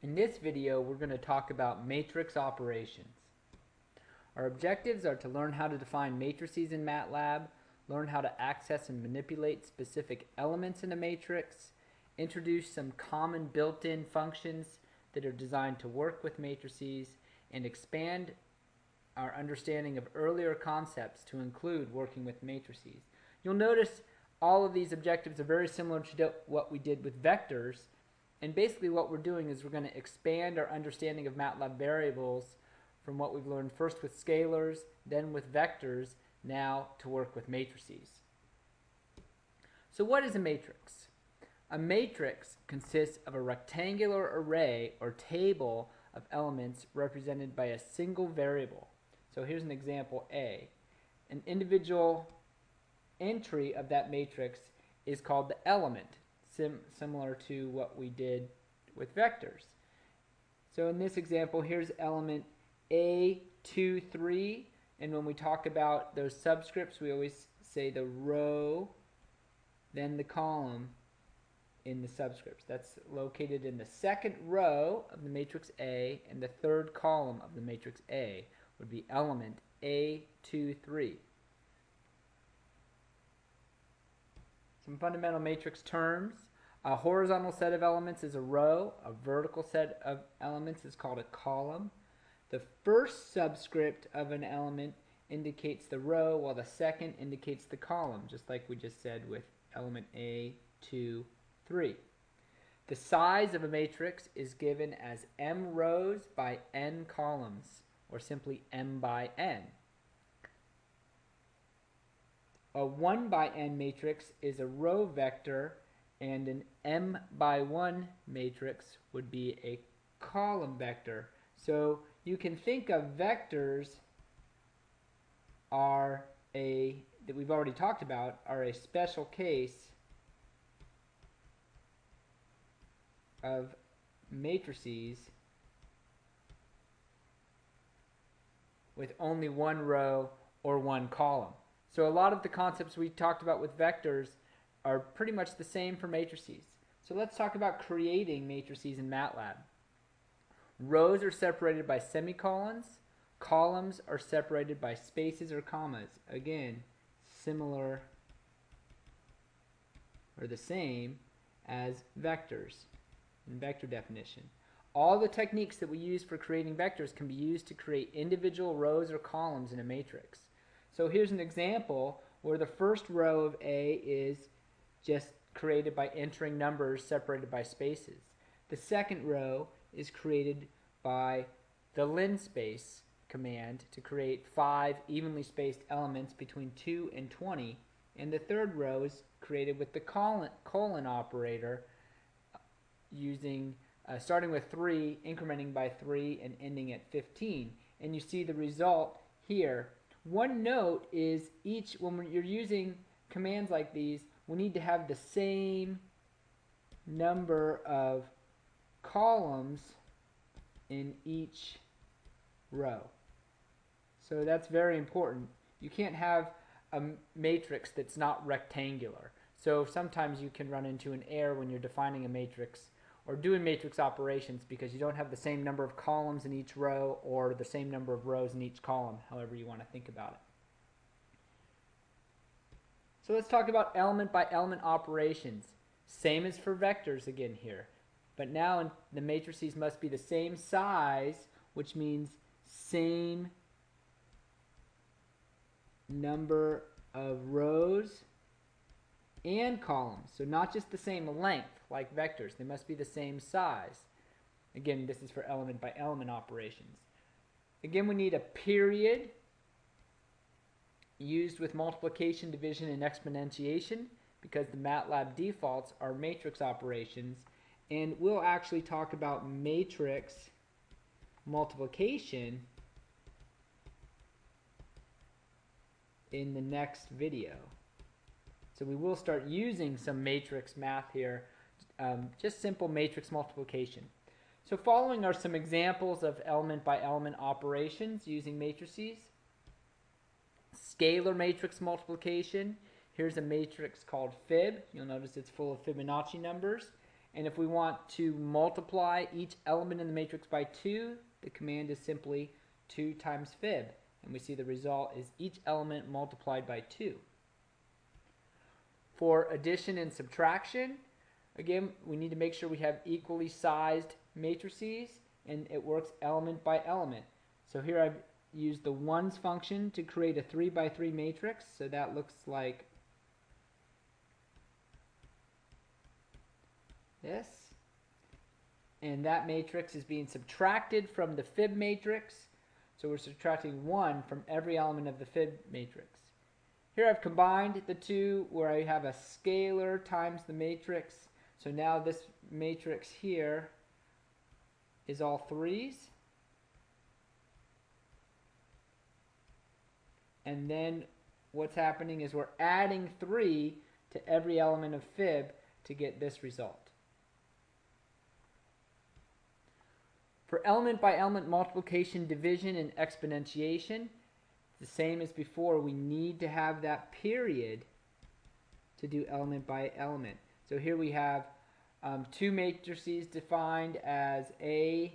In this video, we're going to talk about matrix operations. Our objectives are to learn how to define matrices in MATLAB, learn how to access and manipulate specific elements in a matrix, introduce some common built-in functions that are designed to work with matrices, and expand our understanding of earlier concepts to include working with matrices. You'll notice all of these objectives are very similar to what we did with vectors, and basically what we're doing is we're going to expand our understanding of MATLAB variables from what we've learned first with scalars, then with vectors, now to work with matrices. So what is a matrix? A matrix consists of a rectangular array or table of elements represented by a single variable. So here's an example A. An individual entry of that matrix is called the element sim similar to what we did with vectors. So in this example, here's element A23, and when we talk about those subscripts, we always say the row, then the column in the subscripts. That's located in the second row of the matrix A, and the third column of the matrix A would be element A23. Some fundamental matrix terms. A horizontal set of elements is a row. A vertical set of elements is called a column. The first subscript of an element indicates the row, while the second indicates the column, just like we just said with element A, 2, 3. The size of a matrix is given as m rows by n columns, or simply m by n. A 1 by n matrix is a row vector and an m by 1 matrix would be a column vector. So you can think of vectors are a, that we've already talked about, are a special case of matrices with only one row or one column. So a lot of the concepts we talked about with vectors are pretty much the same for matrices. So let's talk about creating matrices in MATLAB. Rows are separated by semicolons. Columns are separated by spaces or commas. Again, similar or the same as vectors in vector definition. All the techniques that we use for creating vectors can be used to create individual rows or columns in a matrix. So here's an example where the first row of A is just created by entering numbers separated by spaces. The second row is created by the linspace command to create five evenly spaced elements between 2 and 20 and the third row is created with the colon, colon operator using uh, starting with 3 incrementing by 3 and ending at 15 and you see the result here. One note is each when you're using commands like these we need to have the same number of columns in each row. So that's very important. You can't have a matrix that's not rectangular. So sometimes you can run into an error when you're defining a matrix or doing matrix operations because you don't have the same number of columns in each row or the same number of rows in each column, however you want to think about it. So let's talk about element by element operations. Same as for vectors again here. But now the matrices must be the same size, which means same number of rows and columns. So not just the same length like vectors. They must be the same size. Again, this is for element by element operations. Again, we need a period used with multiplication, division, and exponentiation because the MATLAB defaults are matrix operations. And we'll actually talk about matrix multiplication in the next video. So we will start using some matrix math here, um, just simple matrix multiplication. So following are some examples of element by element operations using matrices scalar matrix multiplication. Here's a matrix called fib. You'll notice it's full of Fibonacci numbers. And if we want to multiply each element in the matrix by 2, the command is simply 2 times fib. And we see the result is each element multiplied by 2. For addition and subtraction, again, we need to make sure we have equally sized matrices and it works element by element. So here I've used the ones function to create a 3 by 3 matrix. So that looks like this. And that matrix is being subtracted from the fib matrix. So we're subtracting 1 from every element of the fib matrix. Here I've combined the two where I have a scalar times the matrix. So now this matrix here is all threes. And then what's happening is we're adding 3 to every element of fib to get this result. For element by element multiplication, division, and exponentiation, the same as before, we need to have that period to do element by element. So here we have um, two matrices defined as A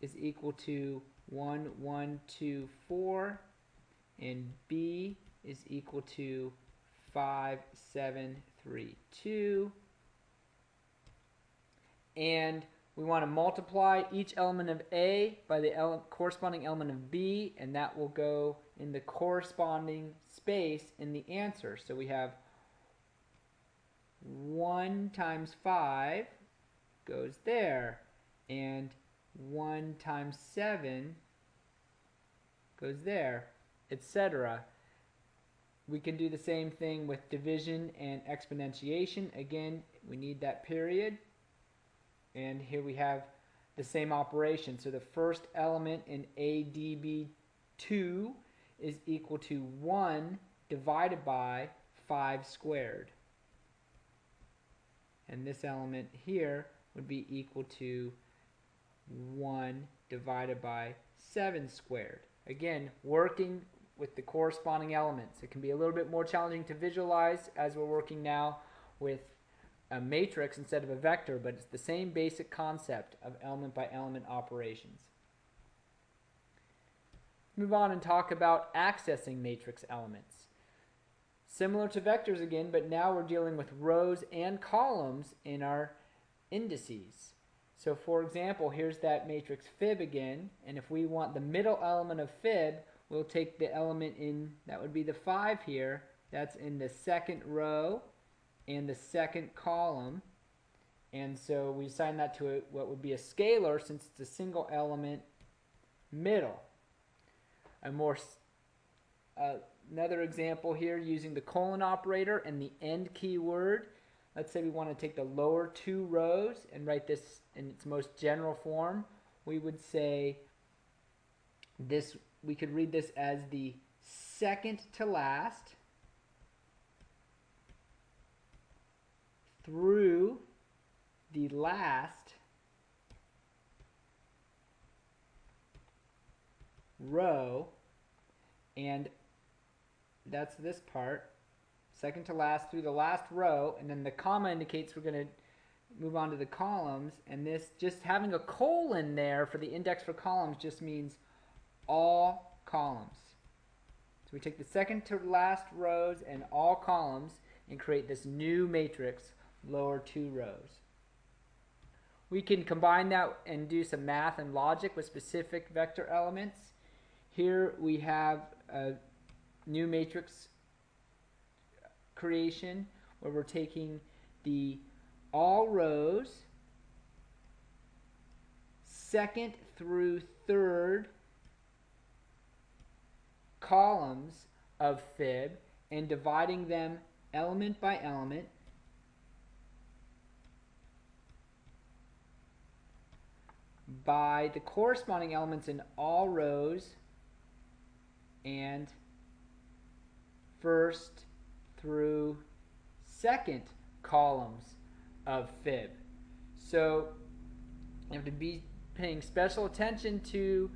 is equal to 1, 1, 2, 4, and B is equal to 5, 7, 3, 2. And we want to multiply each element of A by the ele corresponding element of B, and that will go in the corresponding space in the answer. So we have 1 times 5 goes there, and 1 times 7 goes there, etc. We can do the same thing with division and exponentiation. Again, we need that period. And here we have the same operation. So the first element in ADB2 is equal to 1 divided by 5 squared. And this element here would be equal to 1 divided by 7 squared. Again, working with the corresponding elements. It can be a little bit more challenging to visualize as we're working now with a matrix instead of a vector, but it's the same basic concept of element by element operations. Move on and talk about accessing matrix elements. Similar to vectors again, but now we're dealing with rows and columns in our indices. So for example, here's that matrix fib again, and if we want the middle element of fib, we'll take the element in, that would be the 5 here, that's in the second row, and the second column. And so we assign that to a, what would be a scalar since it's a single element middle. A more uh, another example here using the colon operator and the end keyword. Let's say we want to take the lower two rows and write this in its most general form. We would say this we could read this as the second to last through the last row. And that's this part. Second to last through the last row. And then the comma indicates we're going to move on to the columns. And this just having a colon there for the index for columns just means all columns so we take the second to last rows and all columns and create this new matrix lower two rows. We can combine that and do some math and logic with specific vector elements. Here we have a new matrix creation where we're taking the all rows second through third columns of fib and dividing them element by element by the corresponding elements in all rows and first through second columns of fib. So you have to be paying special attention to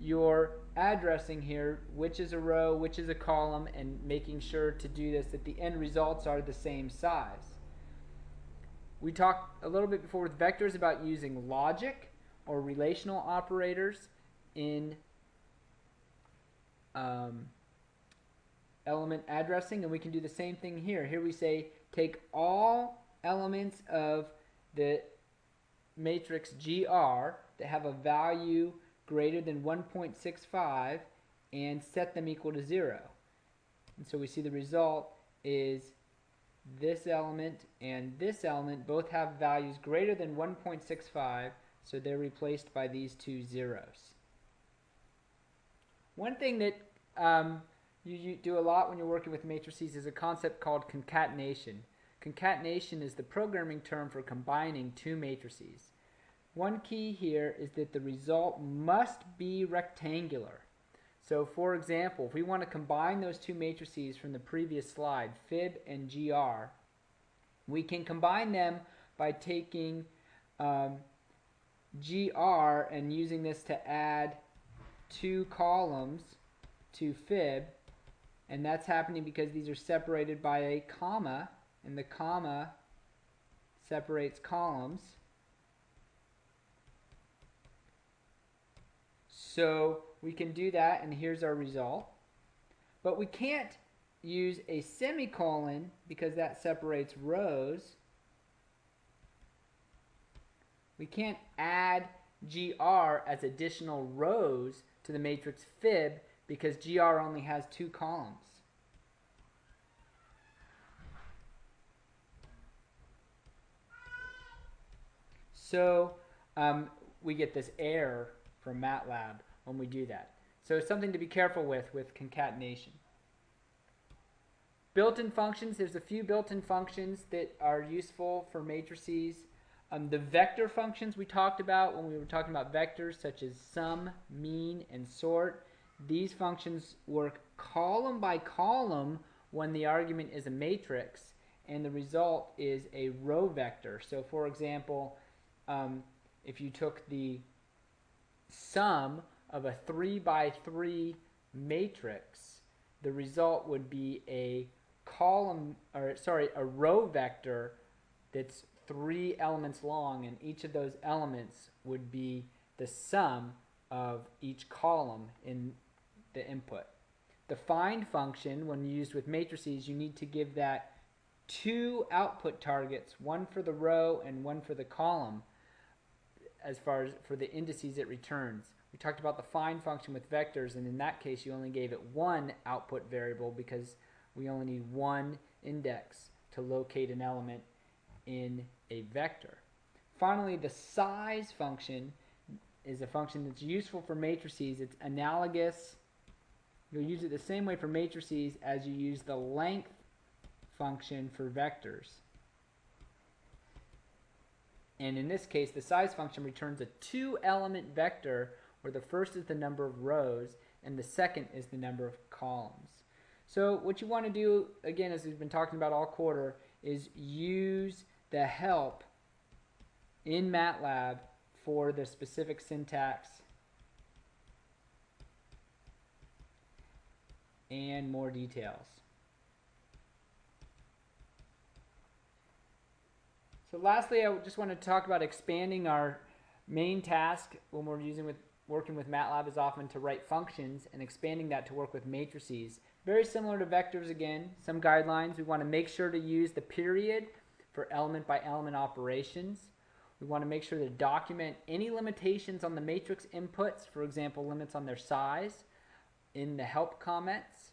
your addressing here, which is a row, which is a column, and making sure to do this that the end results are the same size. we talked a little bit before with vectors about using logic or relational operators in um, element addressing and we can do the same thing here. Here we say take all elements of the matrix GR that have a value greater than 1.65 and set them equal to 0. And so we see the result is this element and this element both have values greater than 1.65 so they're replaced by these two zeros. One thing that um, you, you do a lot when you're working with matrices is a concept called concatenation. Concatenation is the programming term for combining two matrices. One key here is that the result must be rectangular. So for example, if we want to combine those two matrices from the previous slide, fib and gr, we can combine them by taking um, gr and using this to add two columns to fib and that's happening because these are separated by a comma and the comma separates columns so we can do that and here's our result. But we can't use a semicolon because that separates rows. We can't add GR as additional rows to the matrix fib because GR only has two columns. So um, we get this error from MATLAB when we do that. So it's something to be careful with with concatenation. Built-in functions, there's a few built-in functions that are useful for matrices. Um, the vector functions we talked about when we were talking about vectors such as sum, mean, and sort. These functions work column by column when the argument is a matrix and the result is a row vector. So for example, um, if you took the sum of a 3 by 3 matrix, the result would be a column, or sorry, a row vector that's three elements long, and each of those elements would be the sum of each column in the input. The find function, when used with matrices, you need to give that two output targets, one for the row and one for the column, as far as for the indices it returns. We talked about the find function with vectors, and in that case, you only gave it one output variable because we only need one index to locate an element in a vector. Finally, the size function is a function that's useful for matrices. It's analogous. You'll use it the same way for matrices as you use the length function for vectors. And in this case, the size function returns a two-element vector where the first is the number of rows and the second is the number of columns. So what you want to do, again, as we've been talking about all quarter, is use the help in MATLAB for the specific syntax and more details. So lastly, I just want to talk about expanding our main task when we're using with working with MATLAB is often to write functions and expanding that to work with matrices. Very similar to vectors again, some guidelines. We want to make sure to use the period for element by element operations. We want to make sure to document any limitations on the matrix inputs, for example, limits on their size, in the help comments.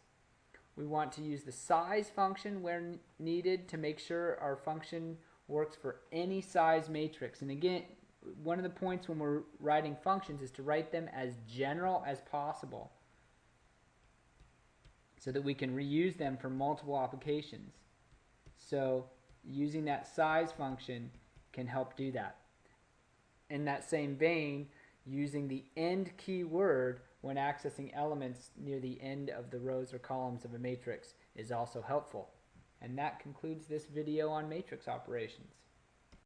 We want to use the size function where needed to make sure our function works for any size matrix. And again, one of the points when we're writing functions is to write them as general as possible so that we can reuse them for multiple applications. So using that size function can help do that. In that same vein, using the end keyword when accessing elements near the end of the rows or columns of a matrix is also helpful. And that concludes this video on matrix operations.